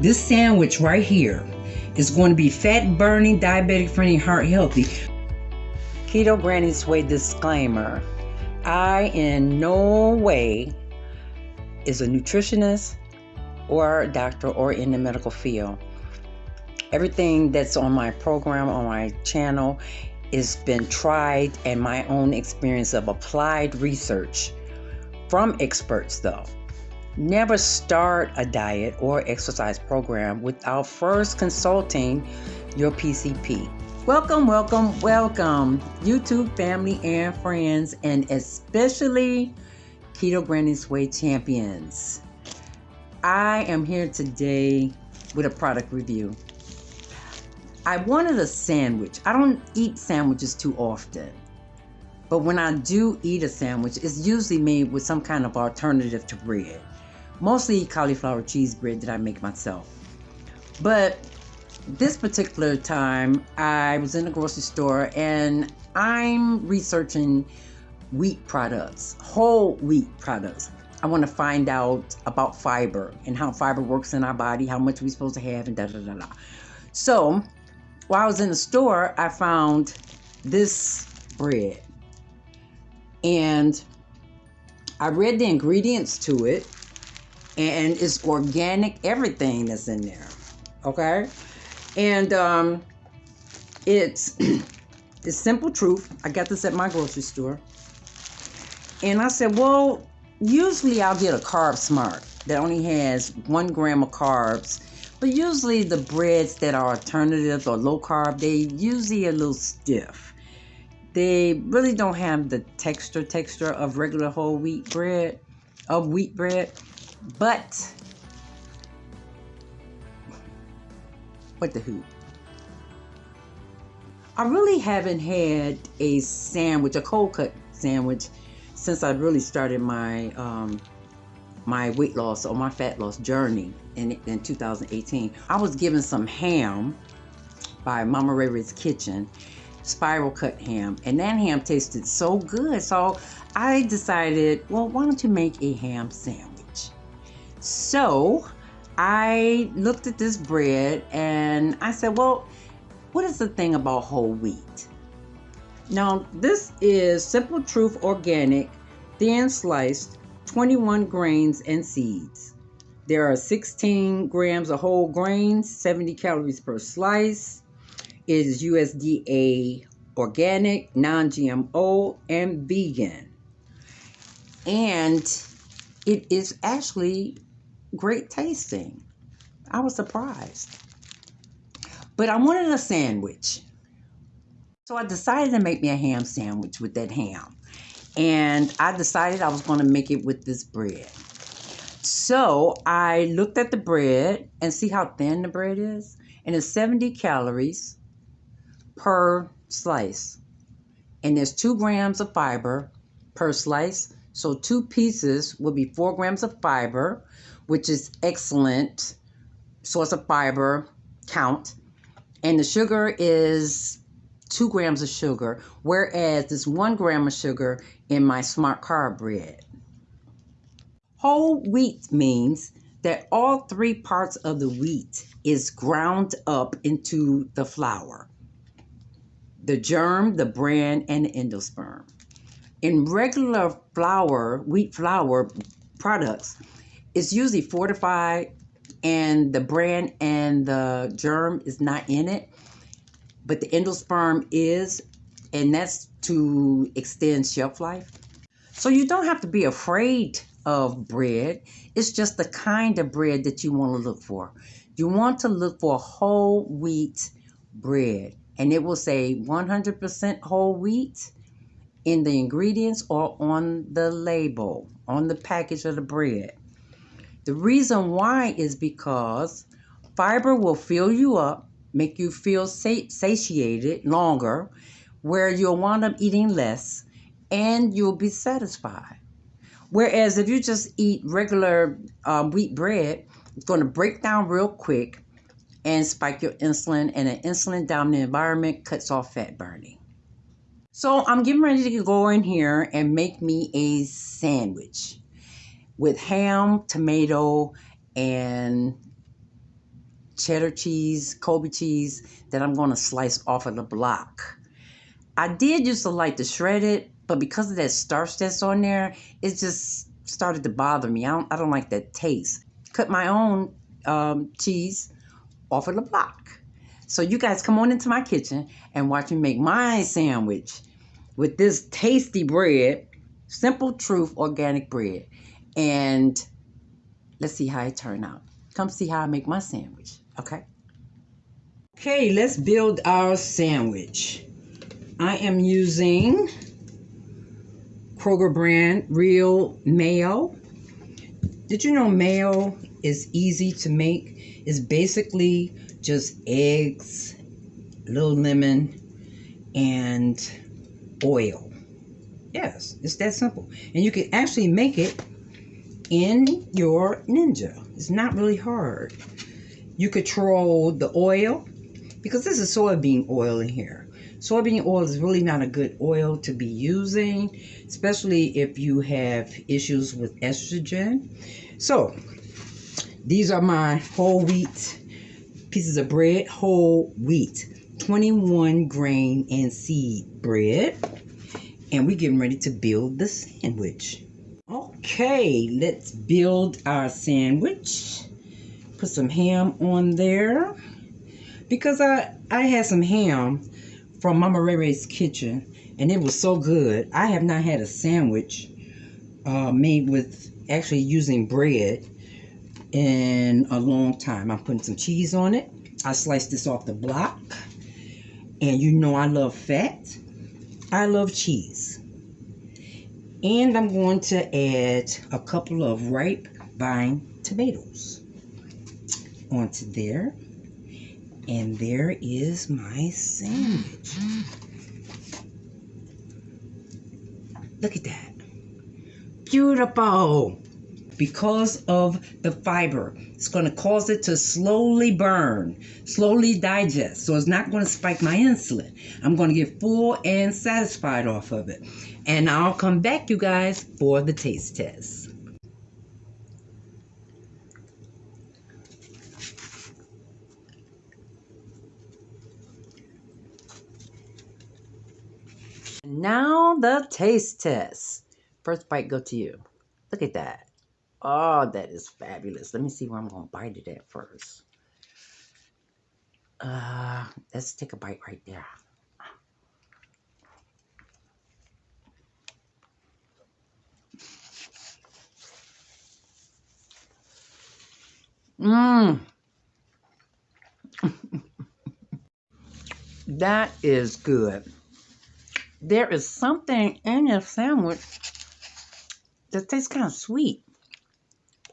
This sandwich right here is going to be fat burning, diabetic friendly, heart healthy. Keto Granny's Way disclaimer I, in no way, is a nutritionist or a doctor or in the medical field. Everything that's on my program, on my channel, has been tried and my own experience of applied research from experts, though. Never start a diet or exercise program without first consulting your PCP. Welcome, welcome, welcome, YouTube family and friends, and especially Keto Granny's Way champions. I am here today with a product review. I wanted a sandwich. I don't eat sandwiches too often. But when I do eat a sandwich, it's usually made with some kind of alternative to bread mostly cauliflower cheese bread that I make myself. But this particular time, I was in the grocery store and I'm researching wheat products, whole wheat products. I want to find out about fiber and how fiber works in our body, how much we're supposed to have, and da da da da. So, while I was in the store, I found this bread. And I read the ingredients to it and it's organic everything that's in there okay? And um it's it's simple truth. I got this at my grocery store. And i said well usually i'll get a carb smart that only has one gram of carbs but usually the breads that are alternatives or low carb they usually a little stiff. They really don't have the texture texture of regular whole wheat bread of wheat bread but what the who? I really haven't had a sandwich, a cold cut sandwich, since I really started my um, my weight loss or my fat loss journey in, in 2018. I was given some ham by Mama Ray Ray's Kitchen, spiral cut ham, and that ham tasted so good. So I decided, well, why don't you make a ham sandwich? So I looked at this bread and I said, well, what is the thing about whole wheat? Now, this is Simple Truth Organic, thin sliced, 21 grains and seeds. There are 16 grams of whole grains, 70 calories per slice. It is USDA organic, non GMO, and vegan. And it is actually great tasting. I was surprised. But I wanted a sandwich. So I decided to make me a ham sandwich with that ham. And I decided I was going to make it with this bread. So I looked at the bread and see how thin the bread is. And it's 70 calories per slice. And there's two grams of fiber per slice. So two pieces will be four grams of fiber which is excellent source of fiber count. And the sugar is two grams of sugar, whereas there's one gram of sugar in my smart carb bread. Whole wheat means that all three parts of the wheat is ground up into the flour the germ, the bran, and the endosperm. In regular flour, wheat flour products, it's usually fortified and the bran and the germ is not in it, but the endosperm is, and that's to extend shelf life. So you don't have to be afraid of bread. It's just the kind of bread that you want to look for. You want to look for whole wheat bread, and it will say 100% whole wheat in the ingredients or on the label, on the package of the bread. The reason why is because fiber will fill you up, make you feel satiated longer, where you'll wind up eating less and you'll be satisfied. Whereas if you just eat regular um, wheat bread, it's going to break down real quick and spike your insulin, and an insulin dominant environment cuts off fat burning. So I'm getting ready to go in here and make me a sandwich with ham, tomato, and cheddar cheese, Colby cheese that I'm going to slice off of the block. I did used to like to shred it, but because of that starch that's on there, it just started to bother me. I don't, I don't like that taste. Cut my own um, cheese off of the block. So you guys come on into my kitchen and watch me make my sandwich with this tasty bread, Simple Truth organic bread. And let's see how it turned out. Come see how I make my sandwich, okay? Okay, let's build our sandwich. I am using Kroger brand real mayo. Did you know mayo is easy to make? It's basically just eggs, little lemon, and oil. Yes, it's that simple. And you can actually make it in your Ninja. It's not really hard. You control the oil because this is soybean oil in here. Soybean oil is really not a good oil to be using, especially if you have issues with estrogen. So, these are my whole wheat pieces of bread, whole wheat, 21 grain and seed bread. And we're getting ready to build the sandwich. Okay, let's build our sandwich. Put some ham on there. Because I, I had some ham from Mama Ray Ray's kitchen, and it was so good. I have not had a sandwich uh, made with actually using bread in a long time. I'm putting some cheese on it. I sliced this off the block. And you know I love fat. I love cheese. And I'm going to add a couple of ripe vine tomatoes onto there. And there is my sandwich. Look at that. Beautiful because of the fiber. It's going to cause it to slowly burn, slowly digest. So it's not going to spike my insulin. I'm going to get full and satisfied off of it. And I'll come back, you guys, for the taste test. Now the taste test. First bite go to you. Look at that. Oh, that is fabulous. Let me see where I'm going to bite it at first. Uh, let's take a bite right there. Mmm. that is good. There is something in your sandwich that tastes kind of sweet.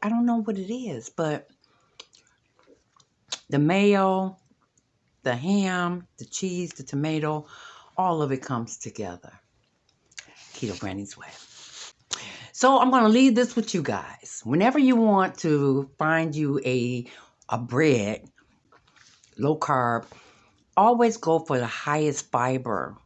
I don't know what it is, but the mayo, the ham, the cheese, the tomato, all of it comes together. Keto Granny's way. So I'm going to leave this with you guys. Whenever you want to find you a, a bread, low carb, always go for the highest fiber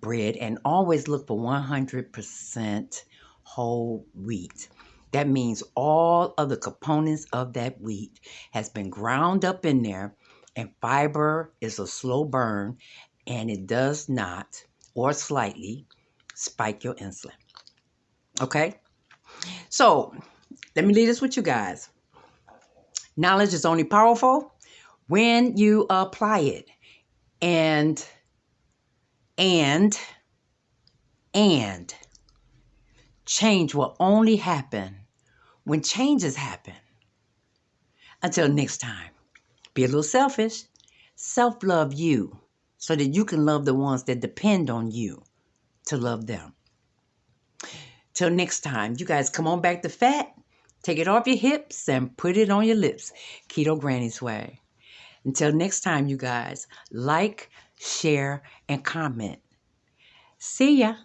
bread and always look for 100% whole wheat. That means all of the components of that wheat has been ground up in there and fiber is a slow burn and it does not or slightly spike your insulin. Okay? So, let me leave this with you guys. Knowledge is only powerful when you apply it. And and and change will only happen when changes happen. Until next time, be a little selfish. Self love you so that you can love the ones that depend on you to love them. Till next time, you guys come on back to fat. Take it off your hips and put it on your lips. Keto Granny's way. Until next time, you guys, like, share, and comment. See ya.